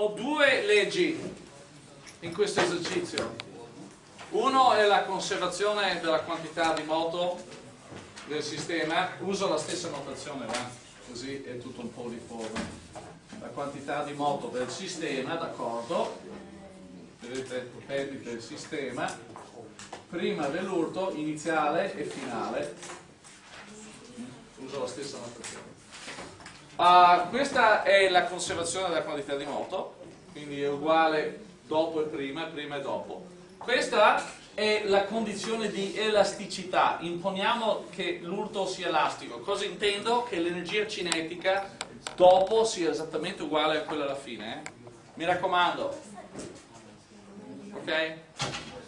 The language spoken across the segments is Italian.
ho due leggi in questo esercizio. Uno è la conservazione della quantità di moto del sistema, uso la stessa notazione, va? così è tutto un po' uniforme. La quantità di moto del sistema, d'accordo? Vedete, perdite del sistema, prima dell'urto iniziale e finale. Uso la stessa notazione. Uh, questa è la conservazione della quantità di moto, quindi è uguale dopo e prima, prima e dopo. Questa è la condizione di elasticità, imponiamo che l'urto sia elastico. Cosa intendo? Che l'energia cinetica dopo sia esattamente uguale a quella alla fine. Eh? Mi raccomando, ok?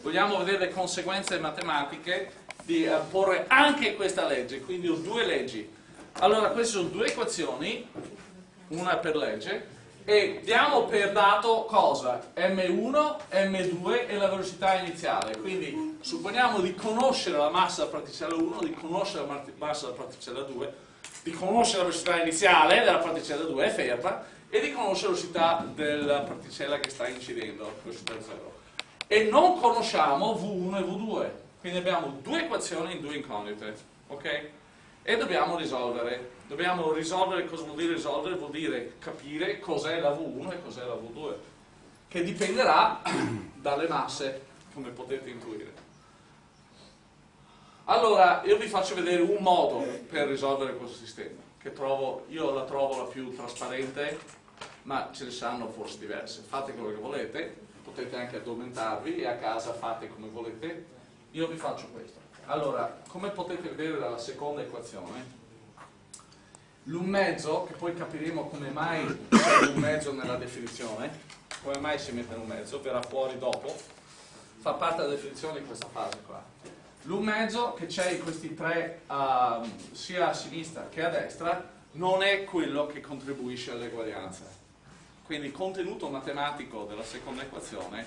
Vogliamo vedere le conseguenze matematiche di porre anche questa legge, quindi ho due leggi allora, queste sono due equazioni, una per legge, e diamo per dato cosa? M1, M2 e la velocità iniziale. Quindi supponiamo di conoscere la massa della particella 1, di conoscere la massa della particella 2, di conoscere la velocità iniziale della particella 2, è ferma, e di conoscere la velocità della particella che sta incidendo, velocità 0. E non conosciamo V1 e V2. Quindi abbiamo due equazioni in due incognite. Ok? e dobbiamo risolvere. Dobbiamo risolvere, cosa vuol dire risolvere? Vuol dire capire cos'è la V1 e cos'è la V2, che dipenderà dalle masse, come potete intuire. Allora, io vi faccio vedere un modo per risolvere questo sistema, che trovo, io la trovo la più trasparente, ma ce ne saranno forse diverse. Fate quello che volete, potete anche addormentarvi e a casa fate come volete. Io vi faccio questo. Allora, come potete vedere dalla seconda equazione, l'un mezzo, che poi capiremo come mai c'è l'un mezzo nella definizione, come mai si mette l'un mezzo, verrà fuori dopo, fa parte della definizione di questa fase qua. L'un mezzo che c'è in questi tre, uh, sia a sinistra che a destra, non è quello che contribuisce all'eguaglianza. Quindi il contenuto matematico della seconda equazione,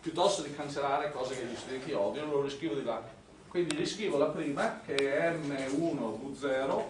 piuttosto di cancellare cose che gli studenti odiano, lo riscrivo di là quindi riscrivo la prima che è m1v0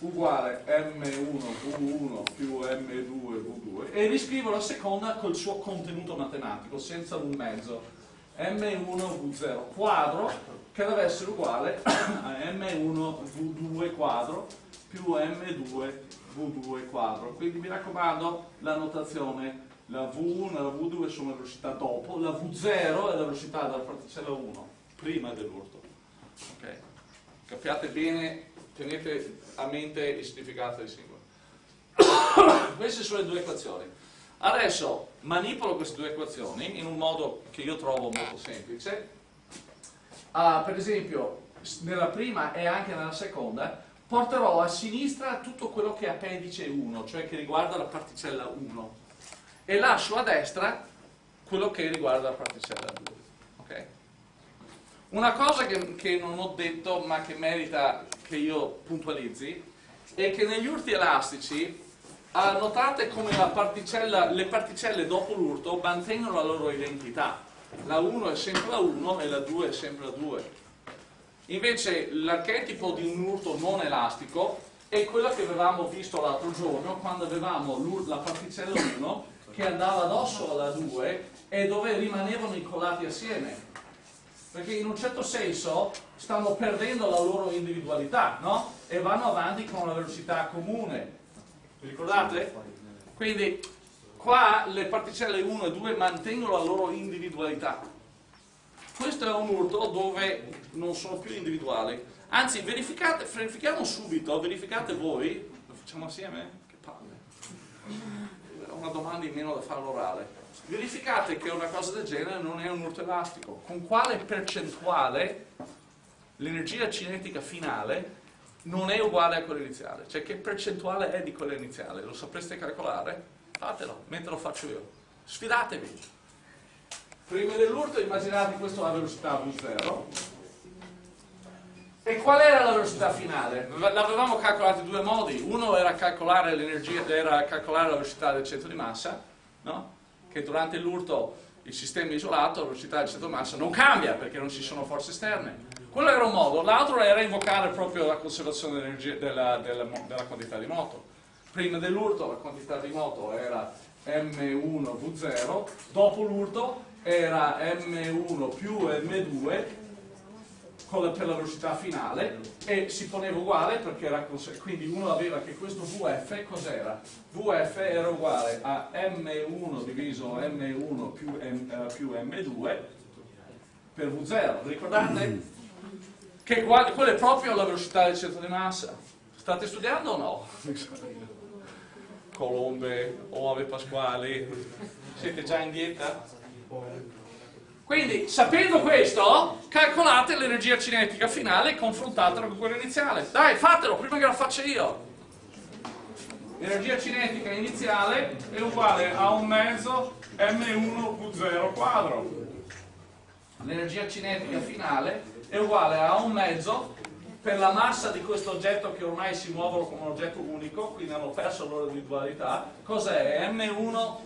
uguale m1v1 più m2v2 e riscrivo la seconda col suo contenuto matematico senza un mezzo. M1v0 quadro che deve essere uguale a m1v2 quadro più m2v2 quadro. Quindi mi raccomando la notazione la v1 e la v2 sono le velocità dopo la v0 è la velocità della particella 1 prima dell'urto Okay. Capiate bene, tenete a mente il significato dei simboli. queste sono le due equazioni. Adesso manipolo queste due equazioni in un modo che io trovo molto semplice. Uh, per esempio, nella prima e anche nella seconda, porterò a sinistra tutto quello che è appendice 1, cioè che riguarda la particella 1, e lascio a destra quello che riguarda la particella 2. Una cosa che, che, non ho detto ma che merita che io puntualizzi è che negli urti elastici notate come particella, le particelle dopo l'urto mantengono la loro identità. La 1 è sempre la 1 e la 2 è sempre la 2. Invece l'archetipo di un urto non elastico è quello che avevamo visto l'altro giorno quando avevamo la particella 1 che andava addosso alla 2 e dove rimanevano incollati assieme perché in un certo senso stanno perdendo la loro individualità, no? E vanno avanti con una velocità comune. Vi ricordate? Quindi qua le particelle 1 e 2 mantengono la loro individualità. Questo è un urto dove non sono più individuali. Anzi, verifichiamo subito, verificate voi, lo facciamo assieme? Che palle. Una domanda in meno da fare all'orale verificate che una cosa del genere non è un urto elastico. Con quale percentuale l'energia cinetica finale non è uguale a quella iniziale? Cioè che percentuale è di quella iniziale? Lo sapreste calcolare? Fatelo, mentre lo faccio io. Sfidatevi. Prima dell'urto immaginate questo a velocità V0 e qual era la velocità finale? L'avevamo calcolato in due modi. Uno era calcolare era calcolare la velocità del centro di massa, no? Che durante l'urto il sistema isolato, la velocità del centro massa non cambia perché non ci sono forze esterne. Quello era un modo, l'altro era invocare proprio la conservazione della, della, della, quantità di moto. Prima dell'urto la quantità di moto era M1 V0, dopo l'urto era M1 più M2 la, per la velocità finale e si poneva uguale perché era quindi uno aveva che questo VF cos'era? VF era uguale a M1 diviso M1 più, M, uh, più M2 per V0, ricordate? Che quella è proprio la velocità del centro di massa. State studiando o no? Colombe, Ove Pasquali, siete già in dieta? Quindi, sapendo questo, calcolate l'energia cinetica finale e confrontatela con quella iniziale. Dai, fatelo, prima che la faccia io. L'energia cinetica iniziale è uguale a un mezzo m1v0 quadro. L'energia cinetica finale è uguale a un mezzo per la massa di questo oggetto che ormai si muovono come un oggetto unico, quindi hanno perso la loro individualità, cos'è? M1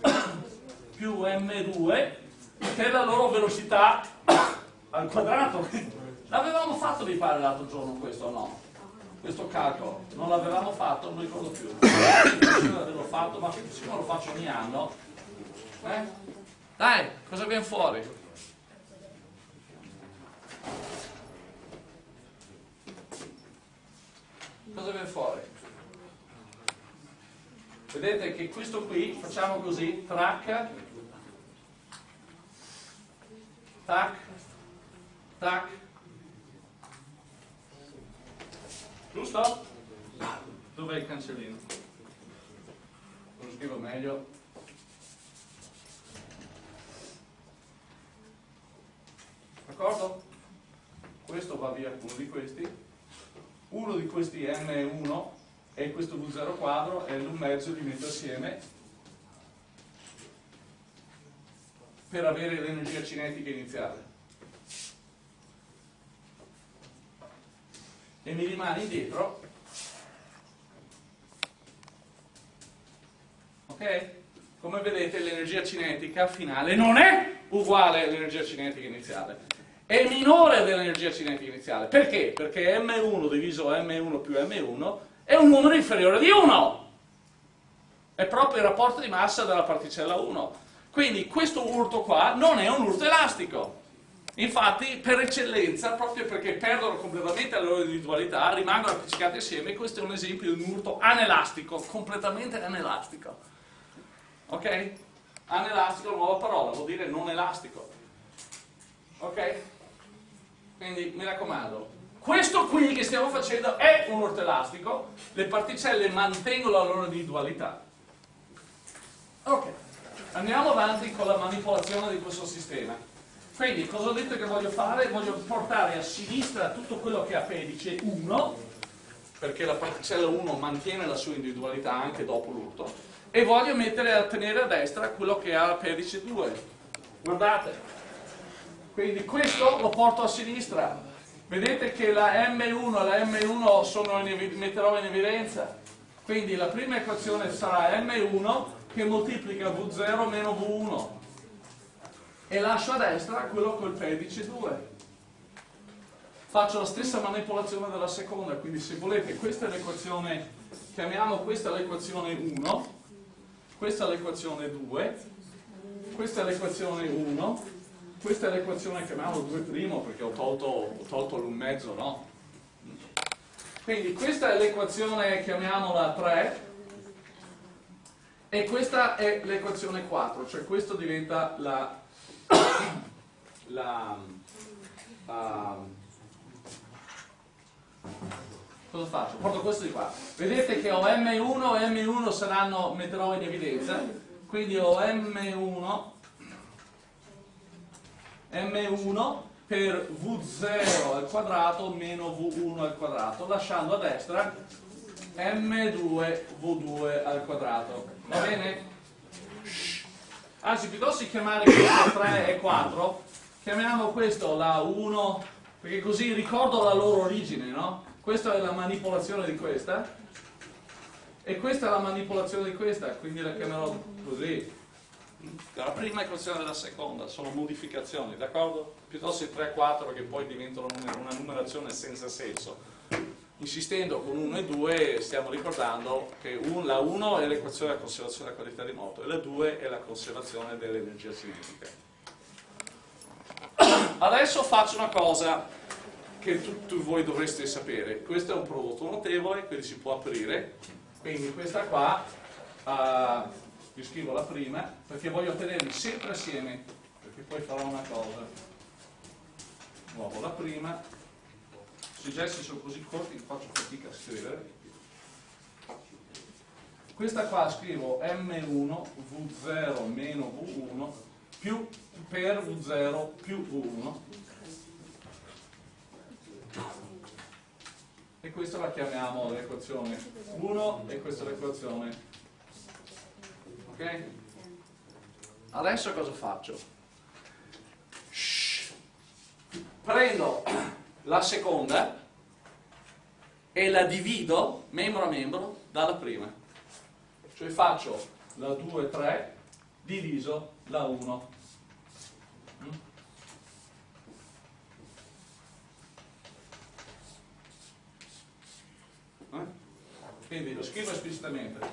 più M2 per la loro velocità al quadrato. L'avevamo fatto mi pare l'altro giorno questo no? Questo calcolo, non l'avevamo fatto, non ricordo più. L'avevo fatto, ma siccome lo faccio ogni anno. Eh? Dai, cosa viene fuori? cosa viene fuori? Vedete che questo qui, facciamo così, track, tac, tac, giusto? Dov'è il cancellino? Lo scrivo meglio. D'accordo? Questo va via uno di questi uno di questi M1 e questo V0 quadro e un mezzo li metto assieme per avere l'energia cinetica iniziale. E mi rimane indietro, ok? Come vedete l'energia cinetica finale non è uguale all'energia cinetica iniziale è minore dell'energia cinetica iniziale. Perché? Perché M1 diviso M1 più M1 è un numero inferiore di 1. È proprio il rapporto di massa della particella 1. Quindi questo urto qua non è un urto elastico. Infatti, per eccellenza, proprio perché perdono completamente la loro individualità, rimangono appiccicati assieme, questo è un esempio di un urto anelastico, completamente anelastico. Ok? Anelastico, nuova parola, vuol dire non elastico. Ok? Quindi mi raccomando, questo qui che stiamo facendo è un ortelastico, le particelle mantengono la loro individualità. Ok, andiamo avanti con la manipolazione di questo sistema. Quindi cosa ho detto che voglio fare? Voglio portare a sinistra tutto quello che ha pedice 1, perché la particella 1 mantiene la sua individualità anche dopo l'urto, e voglio mettere a tenere a destra quello che ha pedice 2. Guardate, quindi questo lo porto a sinistra vedete che la M1 e la M1 sono in, metterò in evidenza quindi la prima equazione sarà M1 che moltiplica V0 meno V1 e lascio a destra quello col pedice 2 faccio la stessa manipolazione della seconda quindi se volete questa è l'equazione chiamiamo questa l'equazione 1 questa è l'equazione 2 questa è l'equazione 1 questa è l'equazione chiamiamo 2' perché ho tolto, ho tolto l'un mezzo, no? Quindi questa è l'equazione, chiamiamola 3, e questa è l'equazione 4, cioè questo diventa la, la uh, cosa faccio? Porto questo di qua. Vedete che ho M1 e M1 saranno, metterò in evidenza, quindi ho M1 m1 per v0 al quadrato meno v1 al quadrato, lasciando a destra m2 v2 al quadrato. Va bene? Anzi, piuttosto di chiamare questo 3 e 4, chiamiamo questo la 1, perché così ricordo la loro origine, no? Questa è la manipolazione di questa, e questa è la manipolazione di questa, quindi la chiamerò così la prima equazione della seconda sono modificazioni, d'accordo? Piuttosto i 3 e 4 che poi diventano una numerazione senza senso. Insistendo con 1 e 2 stiamo ricordando che un, la 1 è l'equazione della conservazione della qualità di moto e la 2 è la conservazione dell'energia cinetica. Adesso faccio una cosa che tutti voi dovreste sapere. Questo è un prodotto notevole, quindi si può aprire. Quindi questa qua, uh, vi scrivo la prima, perché voglio tenerli sempre assieme, perché poi farò una cosa. Nuovo la prima, i gesti sono così corti che faccio fatica a scrivere. Questa qua scrivo M1 V0 meno V1 più per V0 più V1 e questa la chiamiamo l'equazione 1 e questa l'equazione ok? adesso cosa faccio? Shhh. prendo la seconda e la divido membro a membro dalla prima cioè faccio la 2 3 diviso la 1 Eh? Quindi lo scrivo esplicitamente.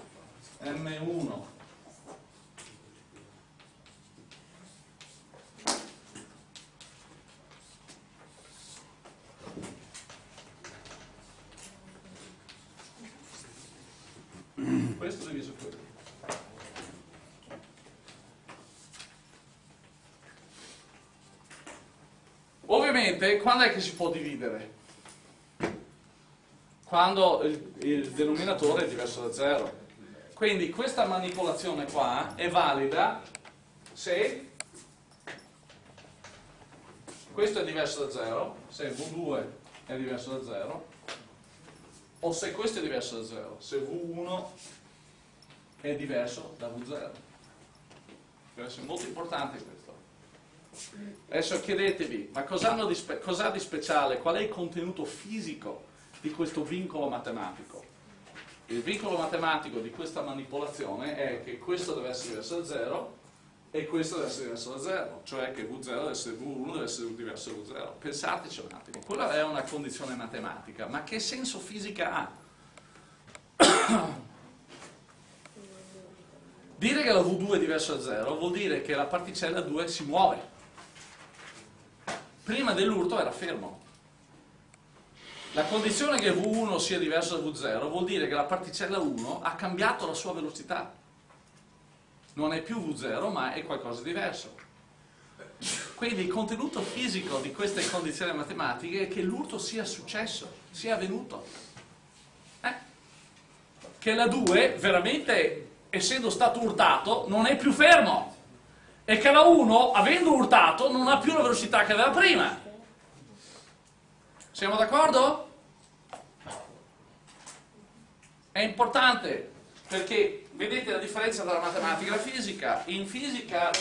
M1 questo diviso quello. Ovviamente, quando è che si può dividere? quando il, il denominatore è diverso da 0. Quindi questa manipolazione qua è valida se questo è diverso da 0, se V2 è diverso da 0, o se questo è diverso da 0, se V1 è diverso da V0. Questo è molto importante questo. Adesso chiedetevi, ma cosa hanno di, spe cos'ha di speciale? Qual è il contenuto fisico di questo vincolo matematico. Il vincolo matematico di questa manipolazione è che questo deve essere diverso da 0 e questo deve essere diverso da 0, cioè che V0 deve essere V1 deve essere diverso da V0. Pensateci un attimo, quella è una condizione matematica, ma che senso fisica ha? Dire che la V2 è diversa da 0 vuol dire che la particella 2 si muove. Prima dell'urto era fermo. La condizione che V1 sia diverso da V0 vuol dire che la particella 1 ha cambiato la sua velocità. Non è più V0 ma è qualcosa di diverso. Quindi il contenuto fisico di queste condizioni matematiche è che l'urto sia successo, sia avvenuto. Eh? Che la 2 veramente, essendo stato urtato, non è più fermo. E che la 1, avendo urtato, non ha più la velocità che aveva prima. Siamo d'accordo? È importante perché vedete la differenza tra la matematica e la fisica. In fisica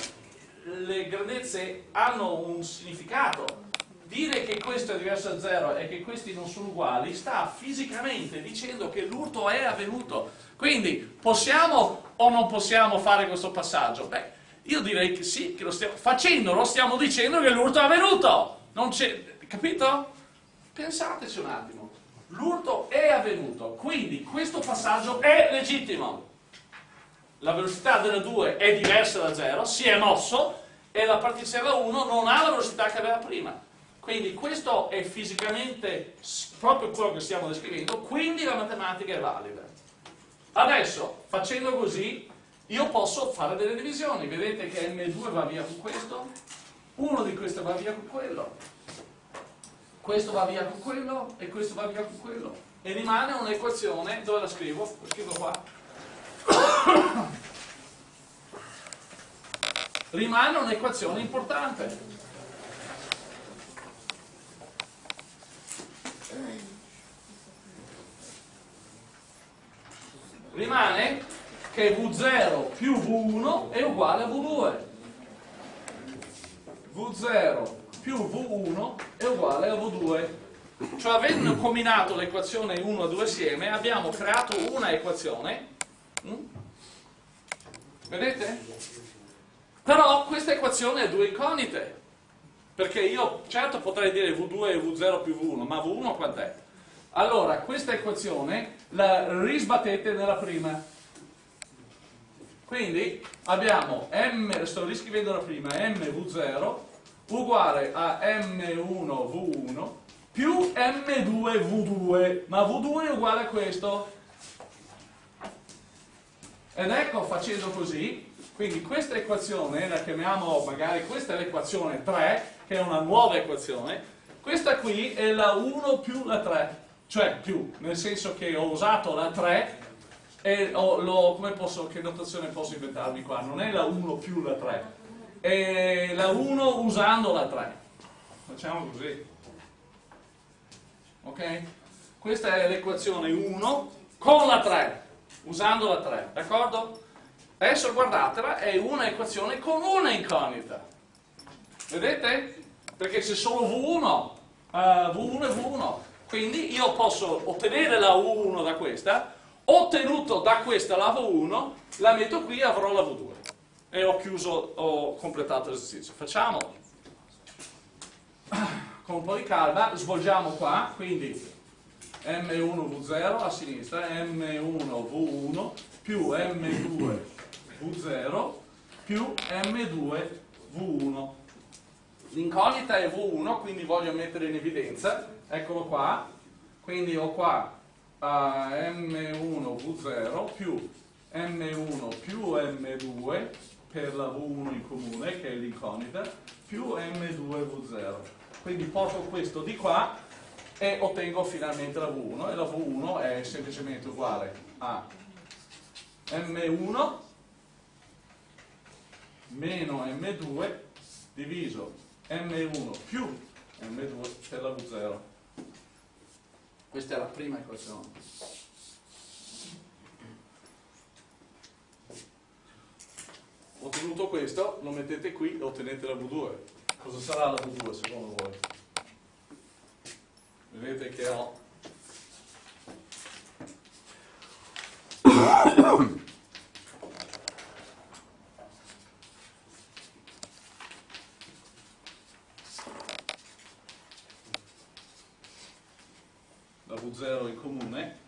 le grandezze hanno un significato. Dire che questo è diverso da zero e che questi non sono uguali sta fisicamente dicendo che l'urto è avvenuto. Quindi possiamo o non possiamo fare questo passaggio? Beh, io direi che sì, che lo stiamo, facendolo stiamo dicendo che l'urto è avvenuto. Capito? Pensateci un attimo, l'urto è avvenuto, quindi questo passaggio è legittimo. La velocità della 2 è diversa da 0, si è mosso e la particella 1 non ha la velocità che aveva prima. Quindi questo è fisicamente proprio quello che stiamo descrivendo, quindi la matematica è valida. Adesso, facendo così, io posso fare delle divisioni. Vedete che M2 va via con questo, uno di questi va via con quello questo va via con quello e questo va via con quello e rimane un'equazione, dove la scrivo? La scrivo qua rimane un'equazione importante rimane che V0 più V1 è uguale a V2 V0 più V1 è uguale a V2. Cioè avendo combinato l'equazione 1 e 2 assieme abbiamo creato una equazione. Mm? Vedete? Però questa equazione ha due incognite. Perché io certo potrei dire V2 e V0 più V1, ma V1 quant'è? Allora, questa equazione la risbattete nella prima. Quindi abbiamo m, sto riscrivendo la prima, mv0 uguale a m1v1 più m2v2, ma v2 è uguale a questo. Ed ecco facendo così, quindi questa equazione la chiamiamo magari, questa è l'equazione 3, che è una nuova equazione, questa qui è la 1 più la 3 cioè più, nel senso che ho usato la 3 e ho, come posso, che notazione posso inventarmi qua? Non è la 1 più la 3, è la 1 usando la 3. Facciamo così. Ok? Questa è l'equazione 1 con la 3, usando la 3, d'accordo? Adesso guardatela, è una equazione con una incognita. Vedete? Perché c'è solo V1, uh, V1 e V1. Quindi io posso ottenere la V1 da questa, ottenuto da questa la V1, la metto qui e avrò la V2. E ho chiuso, ho completato l'esercizio. Facciamo con un po' di calma, svolgiamo qua, quindi M1V0 a sinistra, M1V1 più M2V0 più M2V1. L'incognita è V1, quindi voglio mettere in evidenza. Eccolo qua, quindi ho qua uh, M1V0 più M1 più M2 per la V1 in comune, che è l'incognita, più M2V0. Quindi porto questo di qua e ottengo finalmente la V1 e la V1 è semplicemente uguale a M1 meno M2 diviso M1 più M2 per la V0. Questa è la prima equazione. Ottenuto questo, lo mettete qui e ottenete la V2. Cosa sarà la V2 secondo voi? Vedete che ho V0 in comune.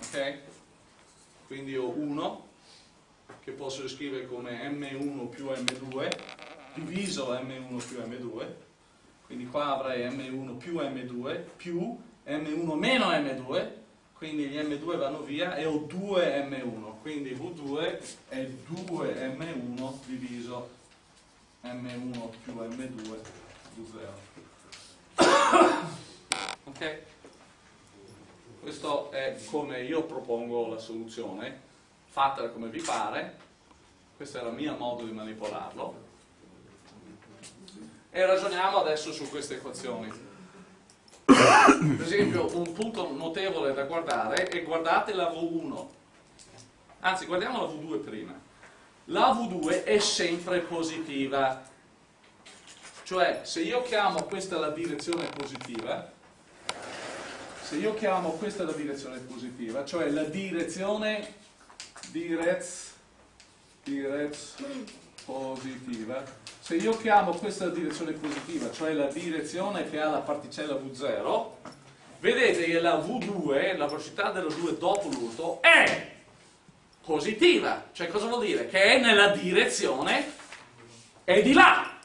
Ok? quindi ho 1 che posso scrivere come m1 più m2 diviso m1 più m2 quindi qua avrei m1 più m2 più m1 meno m2 quindi gli M2 vanno via e ho 2 M1, quindi V2 è 2 M1 diviso M1 più M2 V0. ok? Questo è come io propongo la soluzione, fatela come vi pare, questo è il mio modo di manipolarlo. E ragioniamo adesso su queste equazioni per esempio un punto notevole da guardare è guardate la V1 anzi guardiamo la V2 prima. La V2 è sempre positiva. Cioè se io chiamo questa la direzione positiva se io chiamo questa la direzione positiva cioè la direzione direz direz positiva se io chiamo questa direzione positiva, cioè la direzione che ha la particella V0, vedete che la V2, la velocità della 2 dopo l'urto, è positiva. Cioè cosa vuol dire? Che è nella direzione è di là.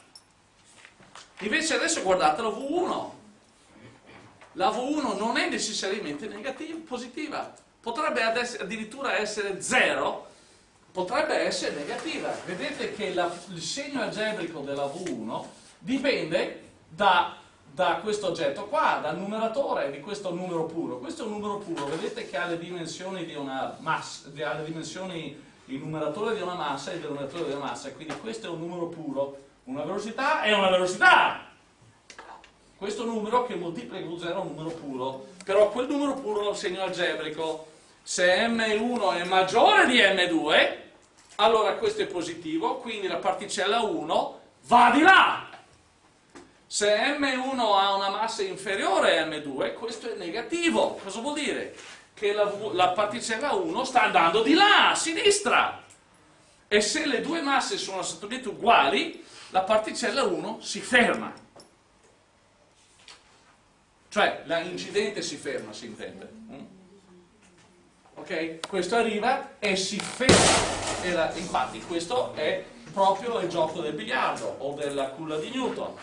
Invece adesso guardate la V1. La V1 non è necessariamente negativa, positiva. Potrebbe addirittura essere 0 potrebbe essere negativa. Vedete che la, il segno algebrico della V1 dipende da, da, questo oggetto qua, dal numeratore di questo numero puro. Questo è un numero puro, vedete che ha le dimensioni di una massa, ha le dimensioni, il numeratore di una massa e il denominatore di una massa, quindi questo è un numero puro, una velocità è una velocità! Questo numero che moltiplica V0 è un numero puro, però quel numero puro il segno algebrico. Se M1 è maggiore di M2, allora questo è positivo, quindi la particella 1 va di là. Se M1 ha una massa inferiore a M2, questo è negativo. Cosa vuol dire? Che la, la particella 1 sta andando di là, a sinistra. E se le due masse sono assolutamente uguali, la particella 1 si ferma. Cioè l'incidente si ferma, si intende. Mm? Ok? Questo arriva e si ferma. E la, infatti questo è proprio il gioco del biliardo o della culla di Newton.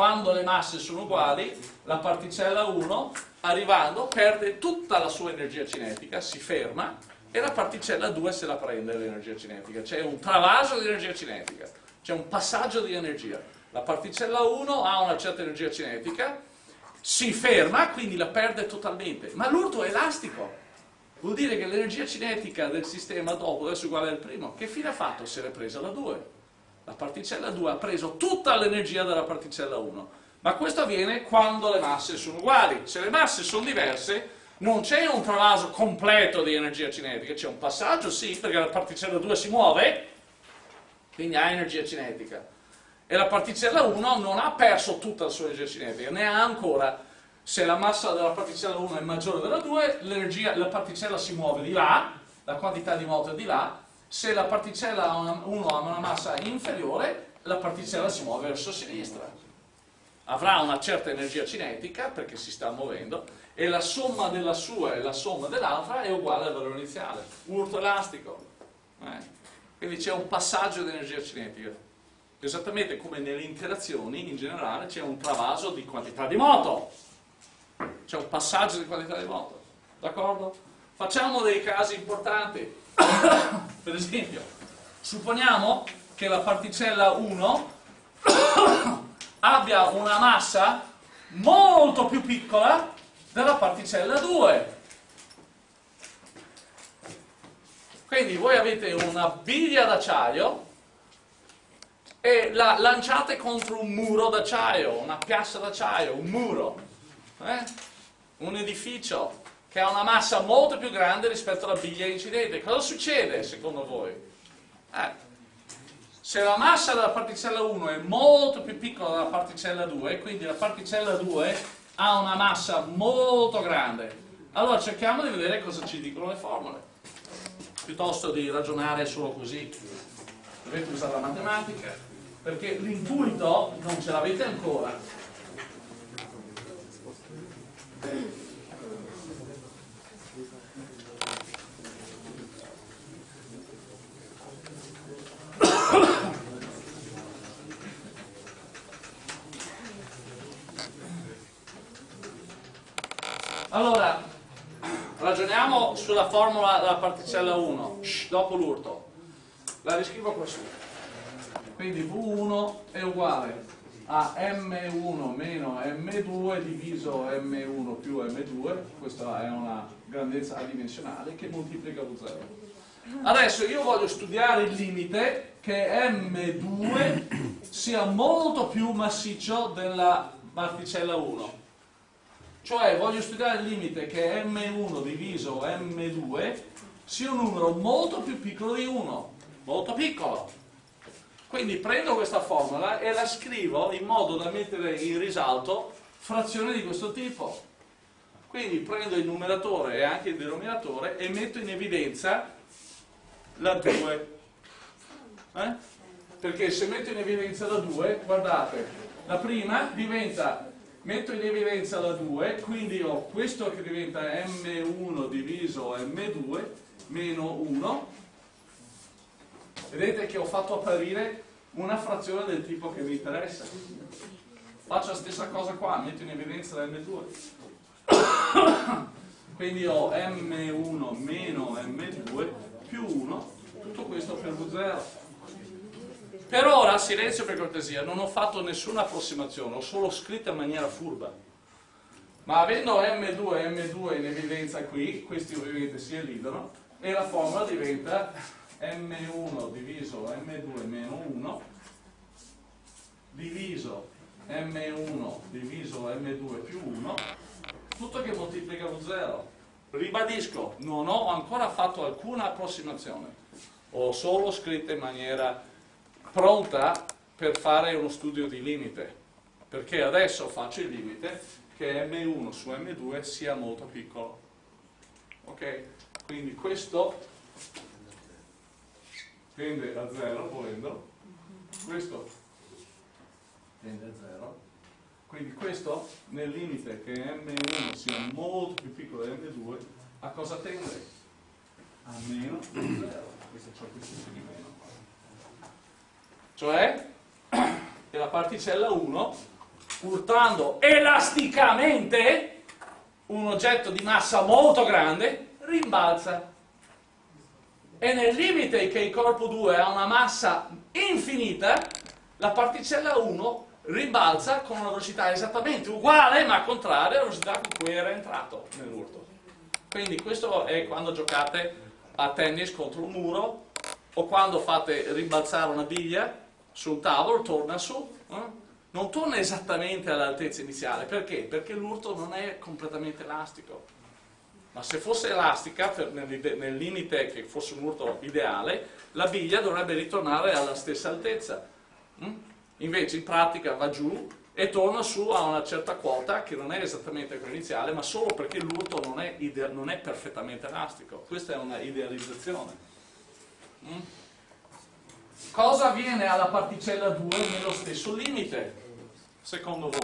Quando le masse sono uguali, la particella 1 arrivando perde tutta la sua energia cinetica, si ferma e la particella 2 se la prende l'energia cinetica. C'è un travaso di energia cinetica, c'è un passaggio di energia. La particella 1 ha una certa energia cinetica, si ferma, quindi la perde totalmente, ma l'urto è elastico. Vuol dire che l'energia cinetica del sistema dopo deve essere uguale al primo. Che fine ha fatto? Se l'è presa la 2. La particella 2 ha preso tutta l'energia della particella 1. Ma questo avviene quando le masse sono uguali. Se le masse sono diverse, non c'è un travaso completo di energia cinetica, c'è un passaggio, sì, perché la particella 2 si muove, quindi ha energia cinetica e la particella 1 non ha perso tutta la sua energia cinetica, ne ha ancora. Se la massa della particella 1 è maggiore della 2, la particella si muove di là, la quantità di moto è di là, se la particella 1 ha una massa inferiore, la particella si muove verso sinistra. Avrà una certa energia cinetica perché si sta muovendo e la somma della sua e la somma dell'altra è uguale al valore iniziale. Urto elastico. Eh. Quindi c'è un passaggio di energia cinetica. Esattamente come nelle interazioni in generale c'è un travaso di quantità di moto, c'è un passaggio di quantità di moto, d'accordo? Facciamo dei casi importanti, per esempio, supponiamo che la particella 1 abbia una massa molto più piccola della particella 2. Quindi voi avete una biglia d'acciaio e la lanciate contro un muro d'acciaio, una piazza d'acciaio, un muro, eh? un edificio che ha una massa molto più grande rispetto alla biglia incidente. Cosa succede secondo voi? Eh, se la massa della particella 1 è molto più piccola della particella 2, quindi la particella 2 ha una massa molto grande, allora cerchiamo di vedere cosa ci dicono le formule, piuttosto di ragionare solo così. Dovete usare la matematica perché l'intuito non ce l'avete ancora. Allora, ragioniamo sulla formula della particella 1, Shh, dopo l'urto. La riscrivo qua su. Quindi V1 è uguale a M1 meno M2 diviso M1 più M2, questa è una grandezza adimensionale che moltiplica V0. Adesso io voglio studiare il limite che M2 sia molto più massiccio della particella 1. Cioè voglio studiare il limite che M1 diviso M2 sia un numero molto più piccolo di 1, molto piccolo. Quindi prendo questa formula e la scrivo in modo da mettere in risalto frazioni di questo tipo. Quindi prendo il numeratore e anche il denominatore e metto in evidenza la 2. Eh? Perché se metto in evidenza la 2, guardate, la prima diventa, metto in evidenza la 2, quindi ho questo che diventa m1 diviso m2 meno 1 vedete che ho fatto apparire una frazione del tipo che vi interessa. Faccio la stessa cosa qua, metto in evidenza la M2. Quindi ho M1 meno M2 più 1, tutto questo per V0. Per ora, silenzio per cortesia, non ho fatto nessuna approssimazione, ho solo scritto in maniera furba. Ma avendo M2 e M2 in evidenza qui, questi ovviamente si elidono, e la formula diventa m1 diviso m2 meno 1 diviso m1 diviso m2 più 1 tutto che moltiplica lo 0 ribadisco non ho ancora fatto alcuna approssimazione ho solo scritto in maniera pronta per fare uno studio di limite perché adesso faccio il limite che m1 su m2 sia molto piccolo ok? quindi questo tende a 0 volendo, questo tende a 0, quindi questo nel limite che M1 sia molto più piccolo di M2, a cosa tende? A meno 0, questo c'è questo di meno. Cioè, che la particella 1, urtando elasticamente un oggetto di massa molto grande, rimbalza. E nel limite che il corpo 2 ha una massa infinita, la particella 1 rimbalza con una velocità esattamente uguale ma contraria alla velocità con cui era entrato nell'urto. Quindi questo è quando giocate a tennis contro un muro o quando fate rimbalzare una biglia su un tavolo, torna su, eh? non torna esattamente all'altezza iniziale. Perché? Perché l'urto non è completamente elastico. Ma se fosse elastica, nel, nel, limite che fosse un urto ideale, la biglia dovrebbe ritornare alla stessa altezza. Mm? Invece in pratica va giù e torna su a una certa quota che non è esattamente quella iniziale, ma solo perché l'urto non, non, è perfettamente elastico. Questa è una idealizzazione. Mm? Cosa avviene alla particella 2 nello stesso limite, secondo voi?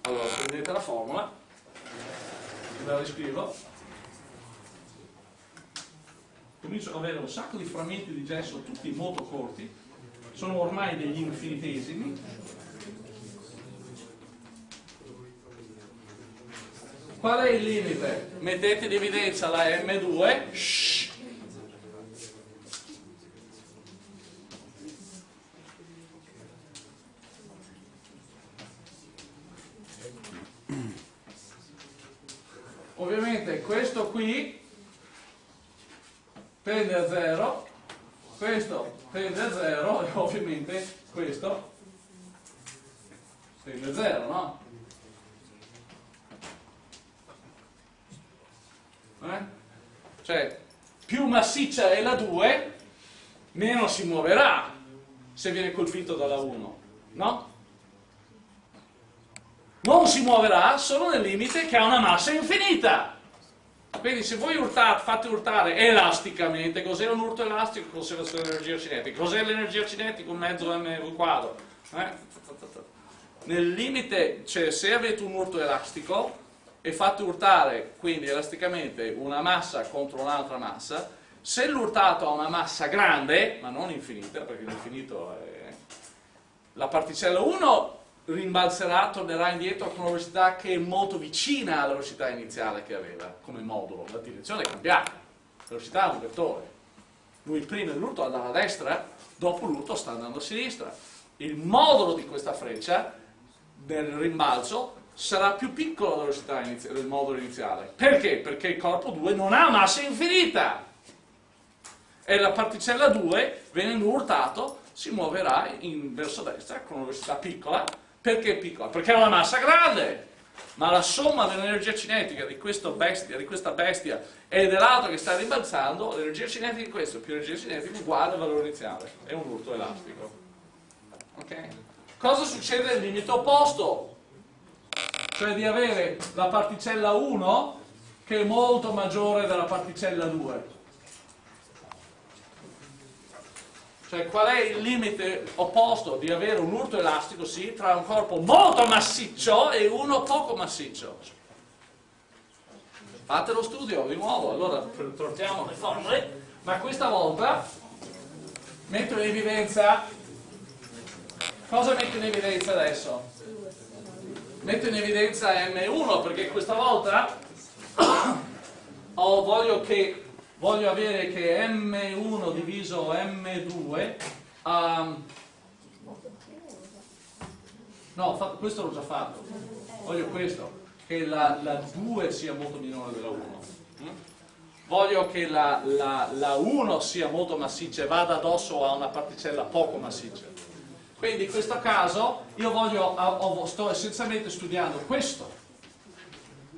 Allora, prendete la formula, la riscrivo, comincio ad avere un sacco di frammenti di gesso, tutti molto corti, sono ormai degli infinitesimi, Qual è il limite? Mettete in evidenza la M2, shh, ovviamente questo qui tende a 0 questo tende a 0 e ovviamente questo tende a 0 no? Eh? cioè più massiccia è la 2 meno si muoverà se viene colpito dalla 1 no? non si muoverà solo nel limite che ha una massa infinita. Quindi se voi urtate, fate urtare elasticamente, cos'è un urto elastico? Cos'è l'energia cinetica? Cos'è l'energia cinetica? Un mezzo mv quadro. Eh? Nel limite, cioè se avete un urto elastico e fate urtare quindi elasticamente una massa contro un'altra massa, se l'urtato ha una massa grande, ma non infinita, perché l'infinito è... La particella 1 rimbalzerà, tornerà indietro con una velocità che è molto vicina alla velocità iniziale che aveva come modulo. La direzione è cambiata, la velocità è un vettore. Lui prima l'urto andava a destra, dopo l'urto sta andando a sinistra. Il modulo di questa freccia nel rimbalzo sarà più piccolo della velocità del modulo iniziale. Perché? Perché il corpo 2 non ha massa infinita. E la particella 2, venendo urtato, si muoverà in verso destra con una velocità piccola perché piccola? Perché ha una massa grande, ma la somma dell'energia cinetica di, bestia, di, questa bestia e dell'altro che sta rimbalzando, l'energia cinetica di questo più l'energia cinetica è uguale al valore iniziale, è un urto elastico. Okay? Cosa succede nel limite opposto? Cioè di avere la particella 1 che è molto maggiore della particella 2 Cioè qual è il limite opposto di avere un urto elastico, sì, tra un corpo molto massiccio e uno poco massiccio? Fate lo studio di nuovo, allora troviamo le formule, ma questa volta metto in evidenza, cosa metto in evidenza adesso? Metto in evidenza M1 perché questa volta oh, voglio che voglio avere che M1 diviso M2 um, no, questo l'ho già fatto. Voglio questo che la, la, 2 sia molto minore della 1 mm? voglio che la, la, la 1 sia molto massiccia e vada addosso a una particella poco massiccia. Quindi in questo caso io voglio, sto essenzialmente studiando questo.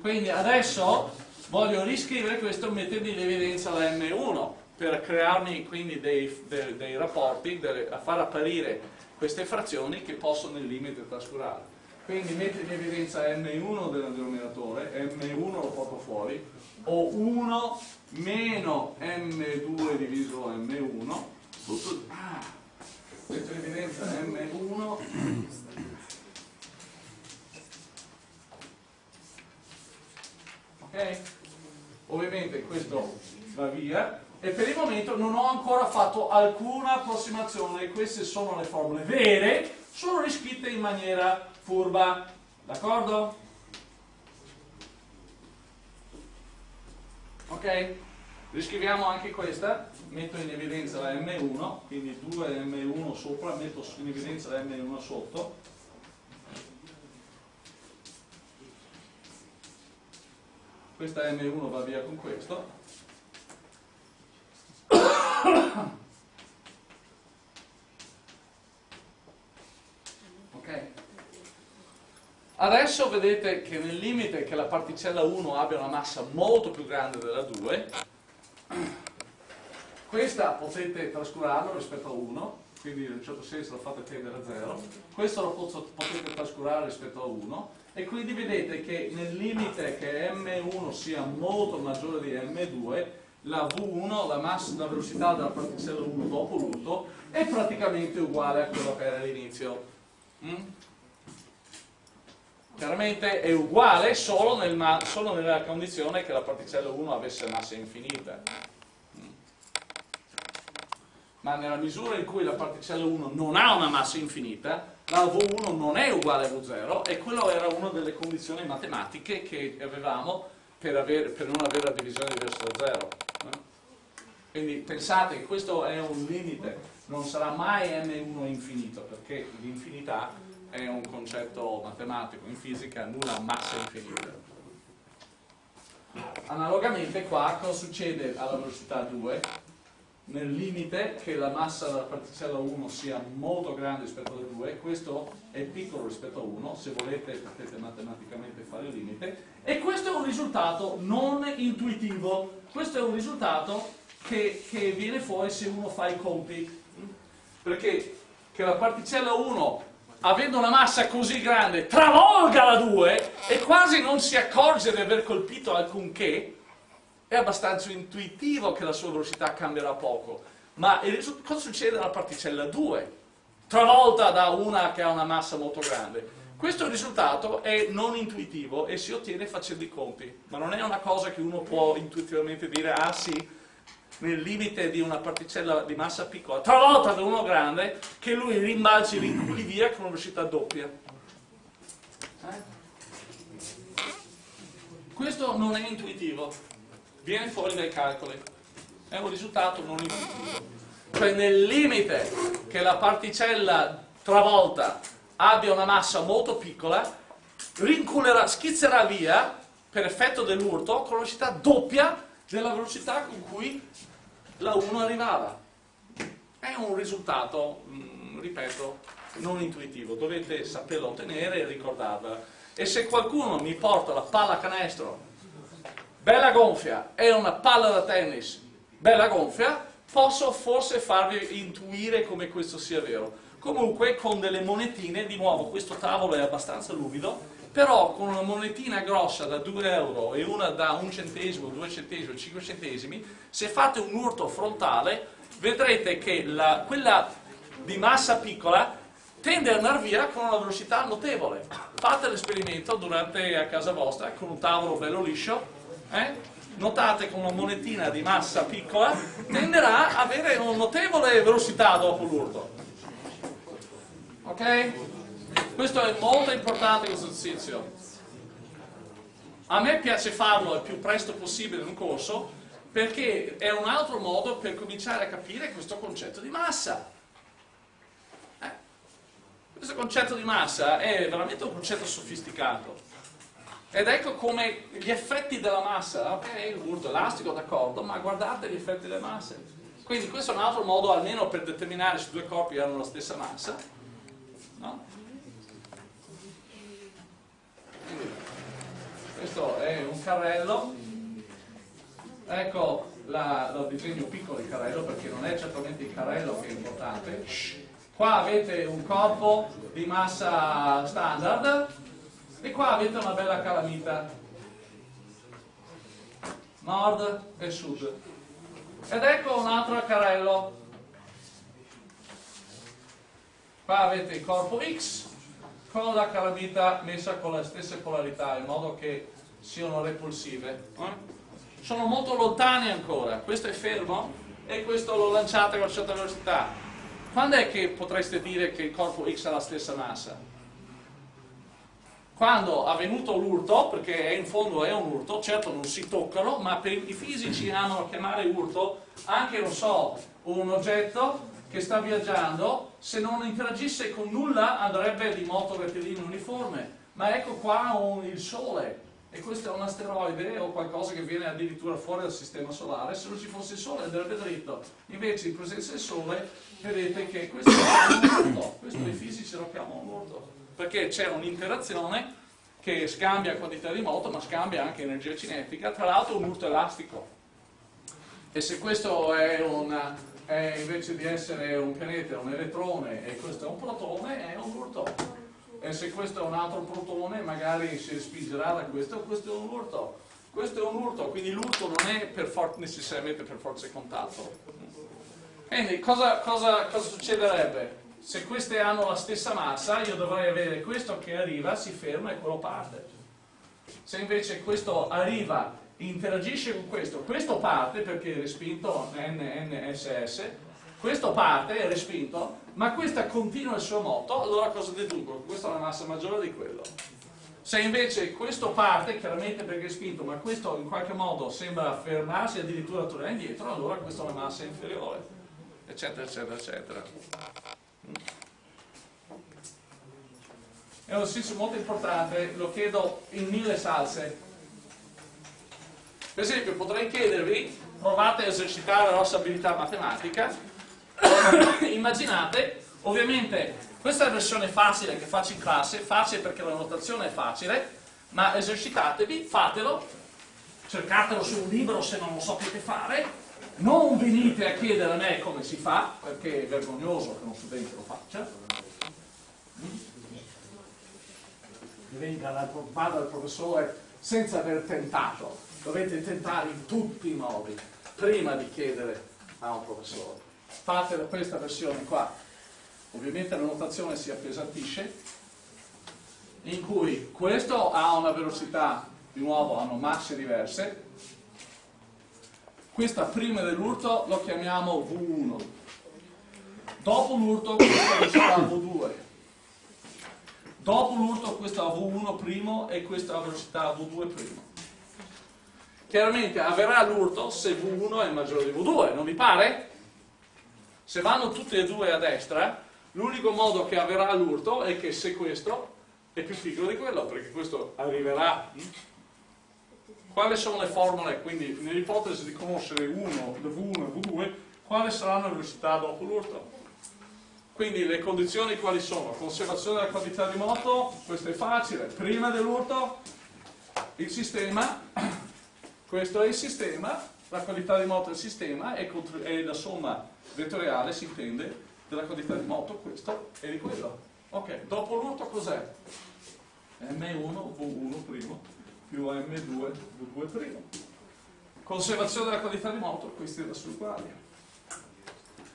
Quindi adesso voglio riscrivere questo mettendo in evidenza la M1 per crearmi quindi dei, dei, dei rapporti, delle, a far apparire queste frazioni che posso nel limite trascurare. quindi metto in evidenza M1 del denominatore, M1 lo porto fuori, ho 1 meno M2 diviso M1, tutto, ah, metto in evidenza M1 ok? Ovviamente questo va via. E per il momento non ho ancora fatto alcuna approssimazione, queste sono le formule vere, sono riscritte in maniera furba, d'accordo? Ok? Riscriviamo anche questa, metto in evidenza la M1, quindi 2 M1 sopra, metto in evidenza la M1 sotto, questa M1 va via con questo. Ok. Adesso vedete che nel limite che la particella 1 abbia una massa molto più grande della 2 questa potete trascurarlo rispetto a 1 quindi in un certo senso lo fate tendere a 0 questo lo potete trascurare rispetto a 1 e quindi vedete che nel limite che M1 sia molto maggiore di M2 la V1, la, massa, la velocità della particella 1 dopo l'urto è praticamente uguale a quella che era all'inizio mm? chiaramente è uguale solo, nel, solo, nella condizione che la particella 1 avesse massa infinita mm? ma nella misura in cui la particella 1 non ha una massa infinita la V1 non è uguale a V0 e quella era una delle condizioni matematiche che avevamo per, avere, per non avere la divisione verso lo 0. Eh? Quindi pensate che questo è un limite, non sarà mai M1 infinito, perché l'infinità è un concetto matematico, in fisica nulla ha massa infinita. Analogamente qua cosa succede alla velocità 2? Nel limite che la massa della particella 1 sia molto grande rispetto a 2, questo è piccolo rispetto a 1, se volete potete matematicamente fare il limite, e questo è un risultato non intuitivo, questo è un risultato che, che viene fuori se uno fa i conti, perché che la particella 1 avendo una massa così grande travolga la 2 e quasi non si accorge di aver colpito alcunché, è abbastanza intuitivo che la sua velocità cambierà poco, ma cosa succede alla particella 2? Travolta da una che ha una massa molto grande. Questo risultato è non intuitivo e si ottiene facendo i conti, ma non è una cosa che uno può intuitivamente dire, ah sì, nel limite di una particella di massa piccola, travolta da uno grande, che lui rimbalzi rinculi via con una velocità doppia. Eh? Questo non è intuitivo viene fuori dai calcoli. È un risultato non intuitivo. Cioè nel limite che la particella travolta abbia una massa molto piccola, rinculerà, schizzerà via, per effetto dell'urto, con velocità doppia della velocità con cui la 1 arrivava. È un risultato, mm, ripeto, non intuitivo, dovete saperlo ottenere e ricordarvela. E se qualcuno mi porta la palla canestro bella gonfia e una palla da tennis bella gonfia, posso forse farvi intuire come questo sia vero. Comunque con delle monetine, di nuovo questo tavolo è abbastanza luvido, però con una monetina grossa da 2 euro e una da 1 centesimo, 2 centesimi, 5 centesimi, se fate un urto frontale vedrete che la, quella di massa piccola tende ad andare via con una velocità notevole. Fate l'esperimento durante a casa vostra con un tavolo bello liscio eh? notate che una monetina di massa piccola tenderà a avere una notevole velocità dopo l'urto. Ok? Questo è molto importante questo esercizio. A me piace farlo il più presto possibile in un corso perché è un altro modo per cominciare a capire questo concetto di massa. Eh? Questo concetto di massa è veramente un concetto sofisticato. Ed ecco come gli effetti della massa, ok, il burdo elastico, d'accordo, ma guardate gli effetti delle masse. Quindi questo è un altro modo almeno per determinare se due corpi hanno la stessa massa. No? Quindi, questo è un carrello. Ecco, la, lo disegno piccolo il carrello perché non è certamente il carrello che è importante. qua avete un corpo di massa standard e qua avete una bella calamita. Nord e sud. Ed ecco un altro carrello qua avete il corpo X con la calamita messa con le stesse polarità in modo che siano repulsive. Eh? sono molto lontani ancora. Questo è fermo e questo lo lanciate a una certa velocità. Quando è che potreste dire che il corpo X ha la stessa massa? Quando ha venuto l'urto, perché in fondo è un urto, certo non si toccano, ma per i fisici hanno a chiamare urto anche, non so, un oggetto che sta viaggiando, se non interagisse con nulla andrebbe di moto rettilineo uniforme, ma ecco qua un, il Sole, e questo è un asteroide o qualcosa che viene addirittura fuori dal sistema solare, se non ci fosse il Sole andrebbe dritto, invece in presenza del Sole vedete che questo è un urto, questo i fisici lo chiamano un urto perché c'è un'interazione che scambia quantità di moto ma scambia anche energia cinetica, tra l'altro un urto elastico. E se questo è, una, è invece di essere un pianeta un elettrone e questo è un protone, è un urto. E se questo è un altro protone magari si spingerà da questo, questo è un urto. Questo è un urto, quindi l'urto non è per necessariamente per forza di contatto. Quindi cosa, cosa, cosa succederebbe? Se queste hanno la stessa massa io dovrei avere questo che arriva, si ferma e quello parte se invece questo arriva interagisce con questo, questo parte perché è respinto NNSS questo parte, è respinto ma questo continua il suo moto allora cosa deduco? questa è una massa maggiore di quello se invece questo parte, chiaramente perché è spinto, ma questo in qualche modo sembra fermarsi addirittura tornare indietro, allora questa è una massa inferiore, eccetera, eccetera, eccetera. È un esercizio molto importante, lo chiedo in mille salse. Per esempio potrei chiedervi, provate a esercitare la vostra abilità matematica, immaginate, ovviamente questa è la versione facile che faccio in classe, facile perché la notazione è facile, ma esercitatevi, fatelo, cercatelo su un libro se non lo sapete fare, non venite a chiedere a me come si fa, perché è vergognoso che uno studente lo faccia. Venga, vada al professore senza aver tentato. Dovete tentare in tutti i modi prima di chiedere a un professore. Fate questa versione qua. Ovviamente la notazione si appesantisce, in cui questo ha una velocità, di nuovo hanno masse diverse, questa prima dell'urto lo chiamiamo V1 dopo l'urto questa velocità V2 dopo l'urto questa V1 primo e questa velocità V2 primo. Chiaramente avverrà l'urto se V1 è maggiore di V2 non vi pare? se vanno tutte e due a destra l'unico modo che avverrà l'urto è che se questo è più piccolo di quello perché questo arriverà quali sono le formule, quindi nell'ipotesi di conoscere 1, V1 e V2, quali saranno le velocità dopo l'urto? Quindi le condizioni quali sono? Conservazione della quantità di moto, questo è facile, prima dell'urto il sistema, questo è il sistema, la quantità di moto del sistema e, la somma vettoriale si intende della quantità di moto, questo e di quello. Ok, dopo l'urto cos'è? M1, V1 primo, più M2 V2'. Conservazione della qualità di moto, questi da sul quali.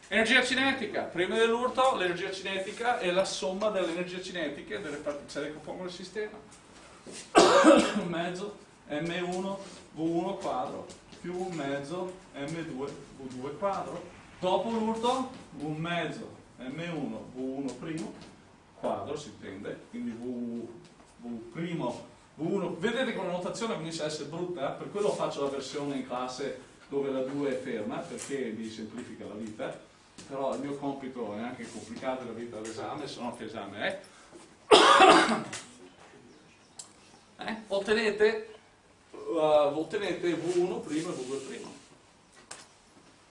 Energia cinetica, prima dell'urto l'energia cinetica è la somma delle energie cinetiche delle particelle che compongono il sistema. mezzo M1 V1 quadro più un mezzo M2 V2 quadro. Dopo l'urto un mezzo M1 V1 primo quadro si intende, quindi V, v primo V1, vedete con la notazione comincia a essere brutta, per quello faccio la versione in classe dove la 2 è ferma, perché mi semplifica la vita, però il mio compito è anche complicato la vita all'esame, se no che esame è. eh? Ottenete, uh, ottenete V1 primo e V2 primo.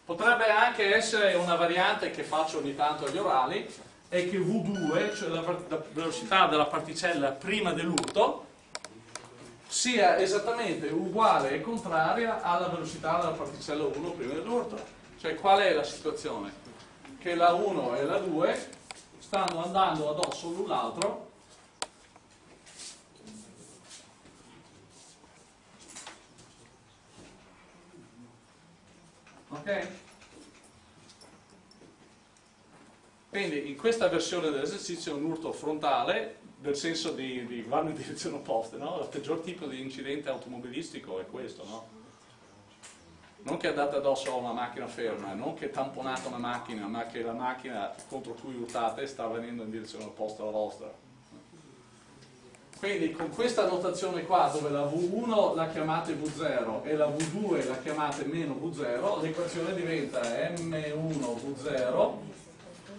Potrebbe anche essere una variante che faccio ogni tanto agli orali, è che V2, cioè la velocità della particella prima dell'urto, sia esattamente uguale e contraria alla velocità della particella 1 prima dell'urto. Cioè qual è la situazione? Che la 1 e la 2 stanno andando addosso l'un l'altro ok? quindi in questa versione dell'esercizio è un urto frontale nel senso di, di vanno in direzione opposte no? il peggior tipo di incidente automobilistico è questo no? non che andate addosso a una macchina ferma, non che tamponate una macchina, ma che la macchina contro cui urtate sta venendo in direzione opposta alla vostra. Quindi con questa notazione qua, dove la V1 la chiamate V0 e la V2 la chiamate meno V0, l'equazione diventa M1 V0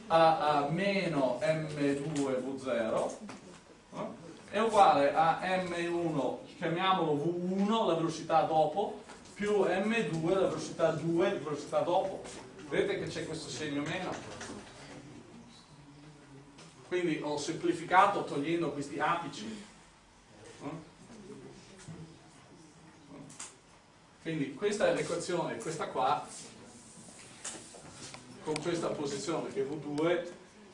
a, a meno M2 V0 è uguale a M1, chiamiamolo V1, la velocità dopo, più m2 la velocità 2 la velocità dopo. Vedete che c'è questo segno meno? Quindi ho semplificato togliendo questi apici. Quindi questa è l'equazione questa qua con questa posizione che V2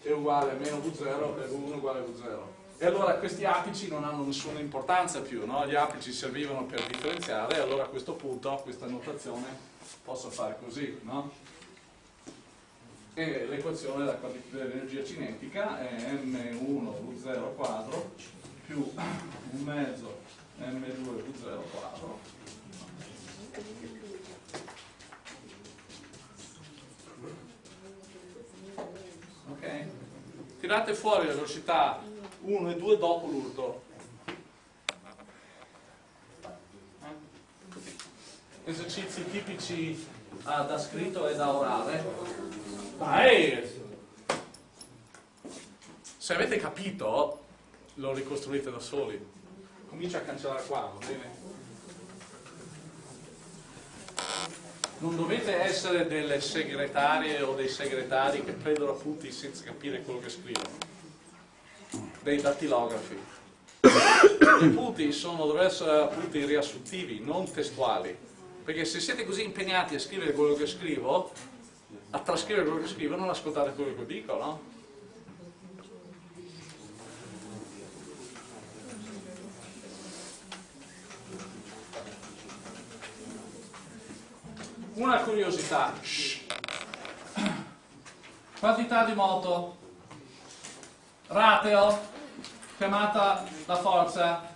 è uguale a meno V0 e V1 uguale a V0 e allora questi apici non hanno nessuna importanza più, no? gli apici servivano per differenziare e allora a questo punto, questa notazione, posso fare così, no? E l'equazione dell'energia cinetica è M1V0 quadro più un mezzo M2V0 quadro ok? Tirate fuori la velocità 1 e 2 dopo l'urto. Esercizi tipici ah, da scritto e da orale. Dai! Se avete capito, lo ricostruite da soli. Comincia a cancellare qua, va bene? Non dovete essere delle segretarie o dei segretari che prendono appunti senza capire quello che scrivono dei dattilografi. I punti sono, dovrebbero essere punti riassuntivi, non testuali, perché se siete così impegnati a scrivere quello che scrivo, a trascrivere quello che scrivo, non ascoltate quello che dico, no? Una curiosità, quantità di moto, rateo, chiamata la forza,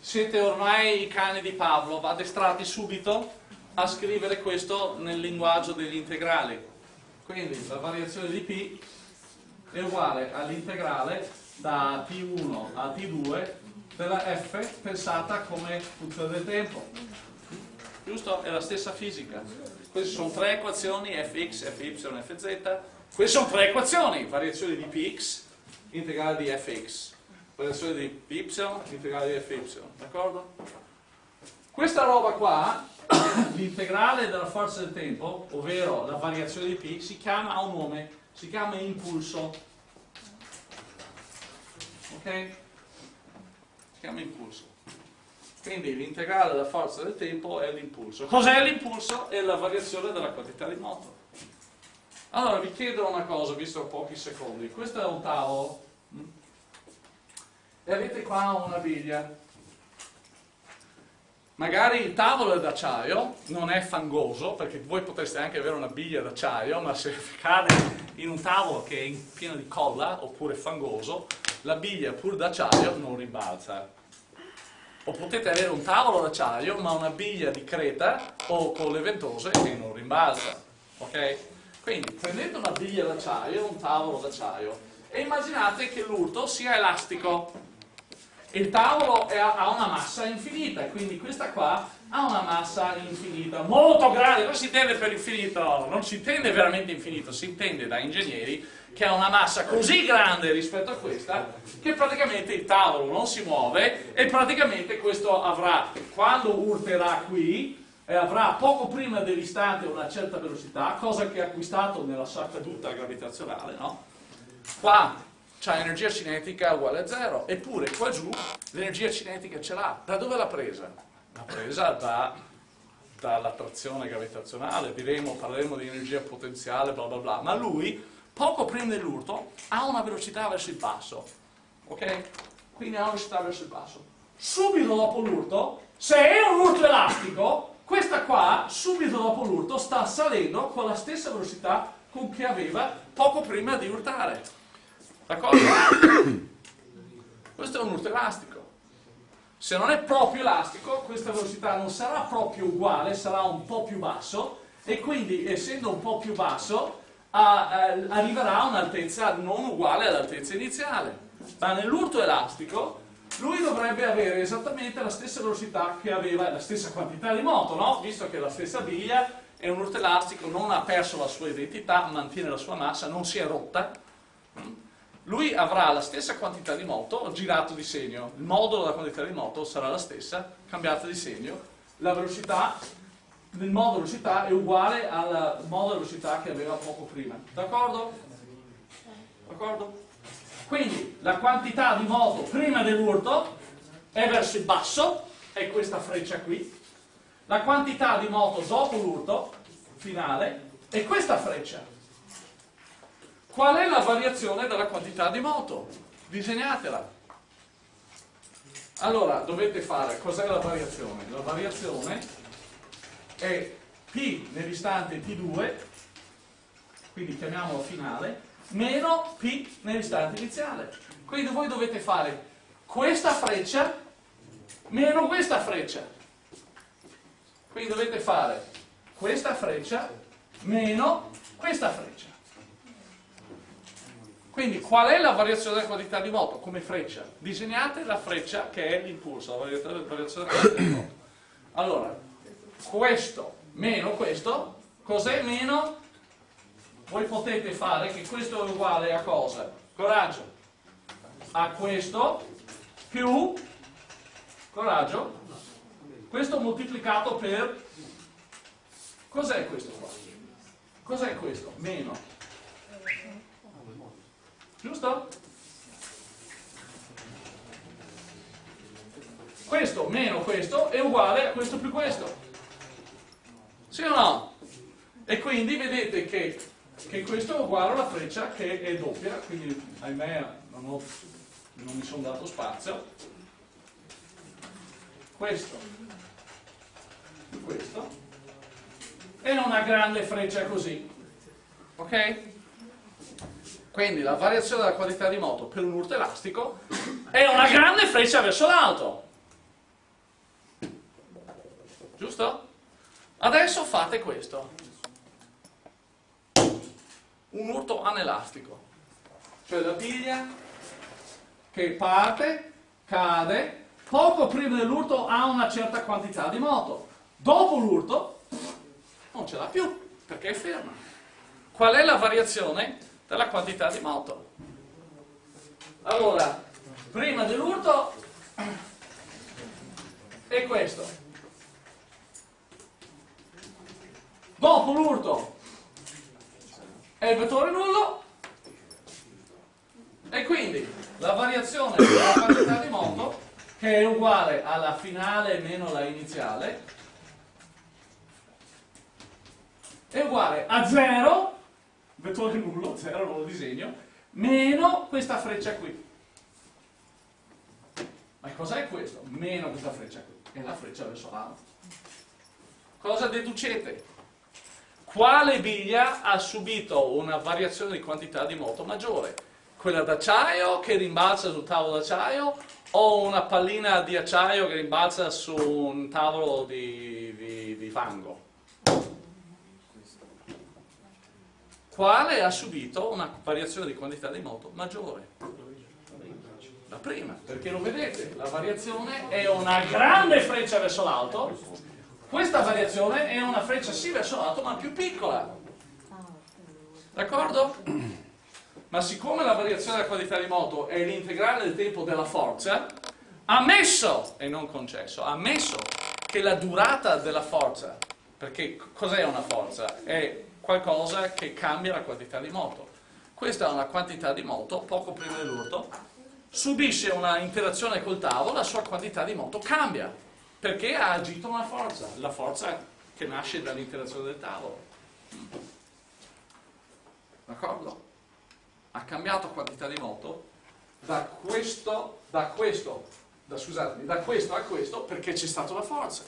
siete ormai i cani di Pavlov, addestrati subito a scrivere questo nel linguaggio degli integrali. Quindi la variazione di P è uguale all'integrale da T1 a T2 della f pensata come funzione del tempo. Giusto? È la stessa fisica. Queste sono tre equazioni, fx, fy, fz. Queste sono tre equazioni, variazione di px, integrale di fx, variazione di py, integrale di fy, d'accordo? Questa roba qua, l'integrale della forza del tempo, ovvero la variazione di p, si chiama, ha un nome, si chiama impulso. Ok? Si chiama impulso. Quindi l'integrale della forza del tempo è l'impulso. Cos'è l'impulso? È la variazione della quantità di moto. Allora vi chiedo una cosa, visto pochi secondi. Questo è un tavolo e avete qua una biglia. Magari il tavolo è d'acciaio, non è fangoso, perché voi potreste anche avere una biglia d'acciaio, ma se cade in un tavolo che è pieno di colla, oppure fangoso, la biglia pur d'acciaio non rimbalza. O potete avere un tavolo d'acciaio, ma una biglia di creta o con le ventose che non rimbalza. Ok? Quindi prendete una biglia d'acciaio, un tavolo d'acciaio e immaginate che l'urto sia elastico. Il tavolo è, ha una massa infinita, quindi questa qua ha una massa infinita, molto grande, non si intende per infinito, non si intende veramente infinito, si intende da ingegneri che ha una massa così grande rispetto a questa che praticamente il tavolo non si muove e praticamente questo avrà, quando urterà qui, e avrà poco prima dell'istante una certa velocità, cosa che ha acquistato nella sua caduta gravitazionale, no? Qua c'ha energia cinetica uguale a zero, eppure qua giù l'energia cinetica ce l'ha. Da dove l'ha presa? L'ha presa da, dall'attrazione gravitazionale, diremo, parleremo di energia potenziale, bla bla bla, ma lui poco prima dell'urto ha una velocità verso il basso, ok? Quindi ha una velocità verso il basso. Subito dopo l'urto, se è un urto elastico, questa qua, subito dopo l'urto, sta salendo con la stessa velocità con che aveva poco prima di urtare. D'accordo? Questo è un urto elastico. Se non è proprio elastico, questa velocità non sarà proprio uguale, sarà un po' più basso e quindi, essendo un po' più basso, a, a, arriverà a un'altezza non uguale all'altezza iniziale. Ma nell'urto elastico lui dovrebbe avere esattamente la stessa velocità che aveva, la stessa quantità di moto, no? Visto che la stessa biglia è un urto elastico, non ha perso la sua identità, mantiene la sua massa, non si è rotta lui avrà la stessa quantità di moto girato di segno, il modulo della quantità di moto sarà la stessa, cambiata di segno, la velocità del modulo velocità è uguale al modulo velocità che aveva poco prima, d'accordo? D'accordo? Quindi la quantità di moto prima dell'urto è verso il basso, è questa freccia qui, la quantità di moto dopo l'urto finale è questa freccia. Qual è la variazione della quantità di moto? Disegnatela. Allora, dovete fare, cos'è la variazione? La variazione è P nell'istante T2, quindi chiamiamolo finale, meno P nell'istante iniziale. Quindi voi dovete fare questa freccia meno questa freccia. Quindi dovete fare questa freccia meno questa freccia. Quindi qual è la variazione della quantità di moto? Come freccia. Disegnate la freccia che è l'impulso, la variazione della quantità di moto. Allora, questo meno questo, cos'è meno? Voi potete fare che questo è uguale a cosa? Coraggio. A questo più coraggio. Questo moltiplicato per... Cos'è questo qua? Cos'è questo? Meno Giusto? Questo meno questo è uguale a questo più questo. Sì o no? E quindi vedete che, che questo è uguale alla freccia che è doppia, quindi ahimè non, ho, non mi sono dato spazio. Questo questo è una grande freccia così. Ok? Quindi la variazione della qualità di moto per un urto elastico è una grande freccia verso l'alto. Giusto? Adesso fate questo. Un urto anelastico. Cioè la biglia che parte, cade, poco prima dell'urto ha una certa quantità di moto. Dopo l'urto non ce l'ha più, perché è ferma. Qual è la variazione? della quantità di moto. Allora, prima dell'urto è questo. Dopo l'urto è il vettore nullo e quindi la variazione della quantità di moto che è uguale alla finale meno la iniziale è uguale a 0 vettore nullo, 0 non lo disegno, meno questa freccia qui. Ma cos'è questo? Meno questa freccia qui. È la freccia verso l'alto. Cosa deducete? Quale biglia ha subito una variazione di quantità di moto maggiore? Quella d'acciaio che rimbalza sul tavolo d'acciaio o una pallina di acciaio che rimbalza su un tavolo di, di, di fango? quale ha subito una variazione di quantità di moto maggiore. La prima, perché lo vedete, la variazione è una grande freccia verso l'alto, questa variazione è una freccia sì verso l'alto ma più piccola. D'accordo? Ma siccome la variazione della quantità di moto è l'integrale del tempo della forza, ammesso, e non concesso, ammesso che la durata della forza, perché cos'è una forza? È qualcosa che cambia la quantità di moto. Questa è una quantità di moto, poco prima dell'urto, subisce una interazione col tavolo, la sua quantità di moto cambia, perché ha agito una forza, la forza che nasce dall'interazione del tavolo. D'accordo? ha cambiato quantità di moto da questo, da questo, da, scusatemi, da questo a questo perché c'è stata la forza.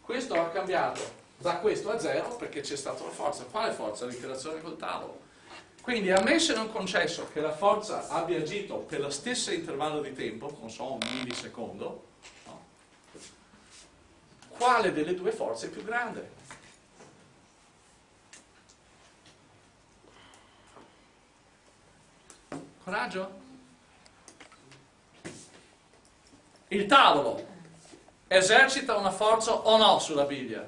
Questo ha cambiato da questo a zero perché c'è stata la forza. Quale forza? L'interazione col tavolo. Quindi ammesso e non concesso che la forza abbia agito per lo stesso intervallo di tempo, non so, un millisecondo? Quale delle due forze è più grande? Coraggio? Il tavolo esercita una forza o no sulla biglia?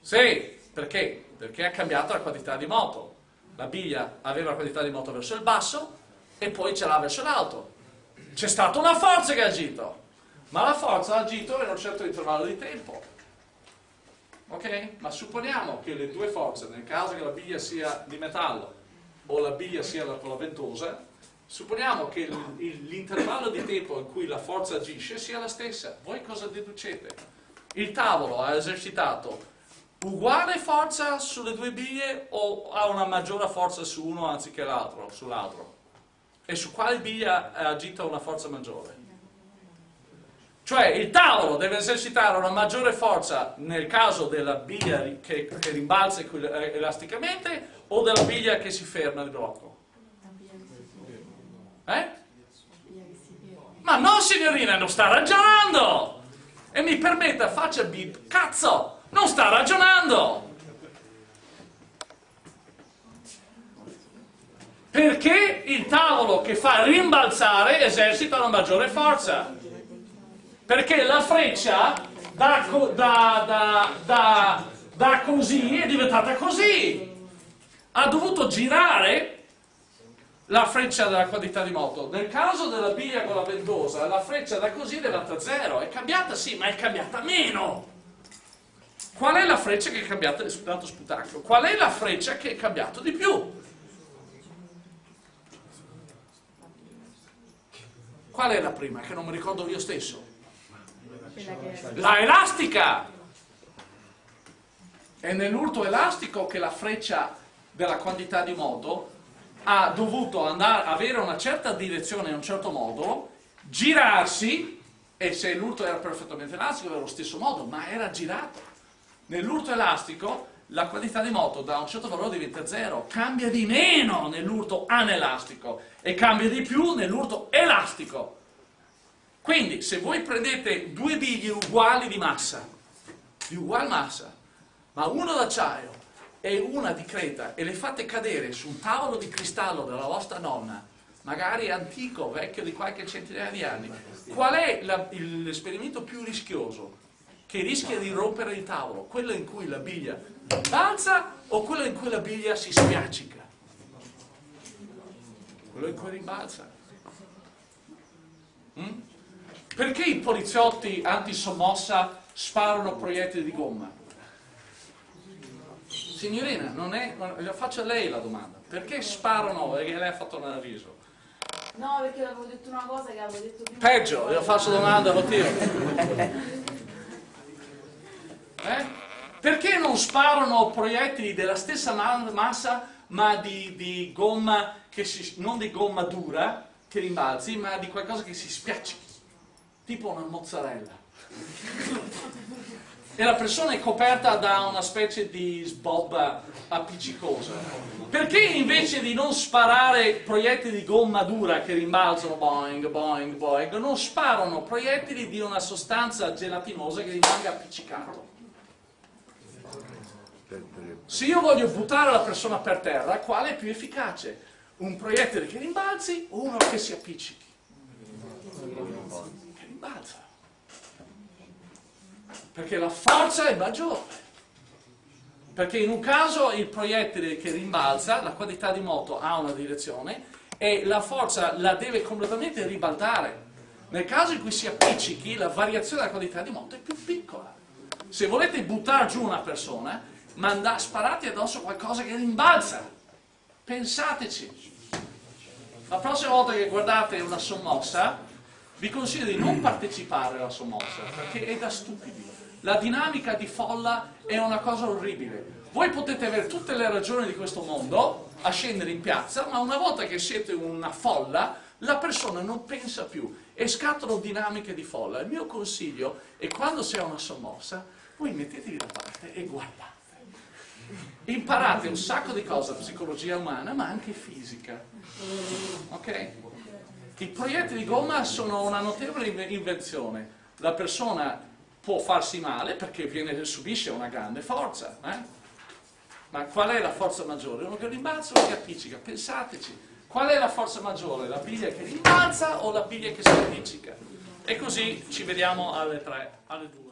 Sì, perché? Perché ha cambiato la quantità di moto. La biglia aveva la quantità di moto verso il basso e poi ce l'ha verso l'alto. C'è stata una forza che ha agito, ma la forza ha agito in un certo intervallo di tempo. Ok? Ma supponiamo che le due forze, nel caso che la biglia sia di metallo o la biglia sia con la ventosa, Supponiamo che l'intervallo di tempo in cui la forza agisce sia la stessa. Voi cosa deducete? Il tavolo ha esercitato uguale forza sulle due biglie o ha una maggiore forza su uno anziché l'altro, sull'altro? E su quale biglia ha agito una forza maggiore? Cioè il tavolo deve esercitare una maggiore forza nel caso della biglia che, che rimbalza elasticamente o della biglia che si ferma di blocco? Eh? Ma no signorina, non sta ragionando! E mi permetta, faccia bip, cazzo! Non sta ragionando! Perché il tavolo che fa rimbalzare esercita una maggiore forza? Perché la freccia da, da, da, da così è diventata così! Ha dovuto girare la freccia della quantità di moto. Nel caso della biglia con la ventosa, la freccia da così è diventa zero. È cambiata sì, ma è cambiata meno. Qual è la freccia che è cambiata? Tanto sputacchio. Qual è la freccia che è cambiata di più? Qual è la prima? Che non mi ricordo io stesso. La elastica! È nell'urto elastico che la freccia della quantità di moto ha dovuto andare, avere una certa direzione in un certo modo, girarsi, e se l'urto era perfettamente elastico era lo stesso modo, ma era girato. Nell'urto elastico la quantità di moto da un certo valore diventa zero, cambia di meno nell'urto anelastico e cambia di più nell'urto elastico. Quindi se voi prendete due biglie uguali di massa, di ugual massa, ma uno d'acciaio e una di creta e le fate cadere su un tavolo di cristallo della vostra nonna, magari antico, vecchio di qualche centinaia di anni, qual è l'esperimento più rischioso? Che rischia di rompere il tavolo? Quello in cui la biglia balza o quello in cui la biglia si spiaccica? Quello in cui rimbalza. Mm? Perché i poliziotti antisommossa sparano proiettili di gomma? Signorina, non è, faccio a lei la domanda. Perché sparano? Perché lei ha fatto un avviso. No, perché avevo detto una cosa che avevo detto prima. Peggio, io faccio domanda, lo tiro. Eh? Perché non sparano proiettili della stessa massa, ma di, di gomma, si, non di gomma dura, che rimbalzi, ma di qualcosa che si spiaccichi? Tipo una mozzarella e la persona è coperta da una specie di sbobba appiccicosa. Perché invece di non sparare proiettili di gomma dura che rimbalzano boing, boing, boing, non sparano proiettili di una sostanza gelatinosa che rimanga appiccicato? Se io voglio buttare la persona per terra, quale è più efficace? Un proiettile che rimbalzi o uno che si appiccichi? Rimbalza perché la forza è maggiore. Perché in un caso il proiettile che rimbalza, la quantità di moto ha una direzione e la forza la deve completamente ribaltare. Nel caso in cui si appiccichi, la variazione della quantità di moto è più piccola. Se volete buttare giù una persona, manda, sparate addosso qualcosa che rimbalza. Pensateci. La prossima volta che guardate una sommossa, vi consiglio di non partecipare alla sommossa, perché è da stupidi. La dinamica di folla è una cosa orribile. Voi potete avere tutte le ragioni di questo mondo, a scendere in piazza, ma una volta che siete una folla, la persona non pensa più e scattano dinamiche di folla. Il mio consiglio è quando c'è una sommossa, voi mettetevi da parte e guardate. Imparate un sacco di cose, psicologia umana, ma anche fisica. Ok? I proiettili di gomma sono una notevole invenzione. La persona può farsi male perché viene, subisce una grande forza. Eh? Ma qual è la forza maggiore? Uno che rimbalza o che appiccica? Pensateci. Qual è la forza maggiore? La biglia che rimbalza o la biglia che si appiccica? E così ci vediamo alle tre, alle due.